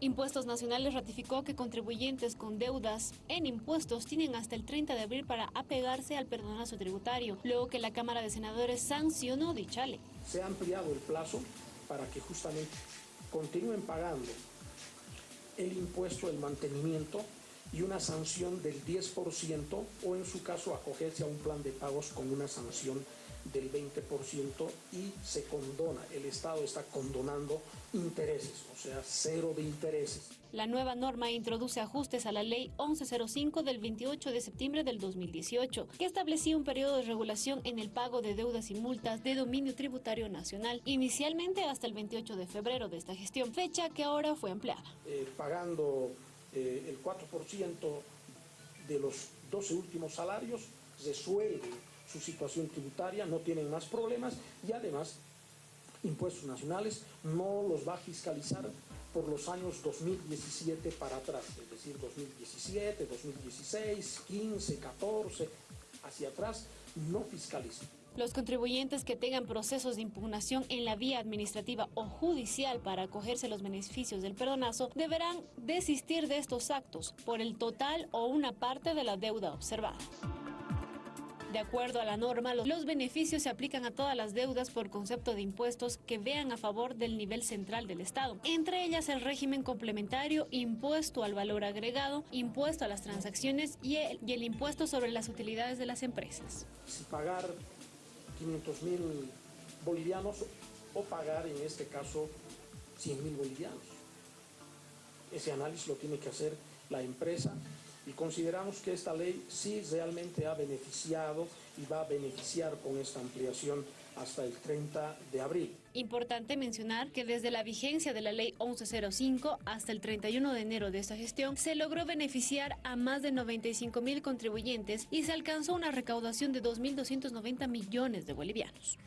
Impuestos Nacionales ratificó que contribuyentes con deudas en impuestos tienen hasta el 30 de abril para apegarse al perdonazo tributario, luego que la Cámara de Senadores sancionó dicha ley. Se ha ampliado el plazo para que justamente continúen pagando el impuesto del mantenimiento y una sanción del 10% o en su caso acogerse a un plan de pagos con una sanción del 20% y se condona, el Estado está condonando intereses, o sea, cero de intereses. La nueva norma introduce ajustes a la Ley 1105 del 28 de septiembre del 2018, que establecía un periodo de regulación en el pago de deudas y multas de dominio tributario nacional, inicialmente hasta el 28 de febrero de esta gestión, fecha que ahora fue ampliada. Eh, pagando eh, el 4% de los 12 últimos salarios, resuelve su situación tributaria, no tienen más problemas y además impuestos nacionales no los va a fiscalizar por los años 2017 para atrás, es decir, 2017, 2016, 15, 14, hacia atrás, no fiscaliza. Los contribuyentes que tengan procesos de impugnación en la vía administrativa o judicial para acogerse los beneficios del perdonazo deberán desistir de estos actos por el total o una parte de la deuda observada. De acuerdo a la norma, los beneficios se aplican a todas las deudas por concepto de impuestos que vean a favor del nivel central del Estado, entre ellas el régimen complementario, impuesto al valor agregado, impuesto a las transacciones y el, impuesto sobre las utilidades de las empresas. Si pagar 500 mil bolivianos o pagar en este caso 100 mil bolivianos. Ese análisis lo tiene que hacer la empresa y consideramos que esta ley sí realmente ha beneficiado y va a beneficiar con esta ampliación hasta el 30 de abril. Importante mencionar que desde la vigencia de la ley 1105 hasta el 31 de enero de esta gestión se logró beneficiar a más de 95 mil contribuyentes y se alcanzó una recaudación de 2.290 millones de bolivianos.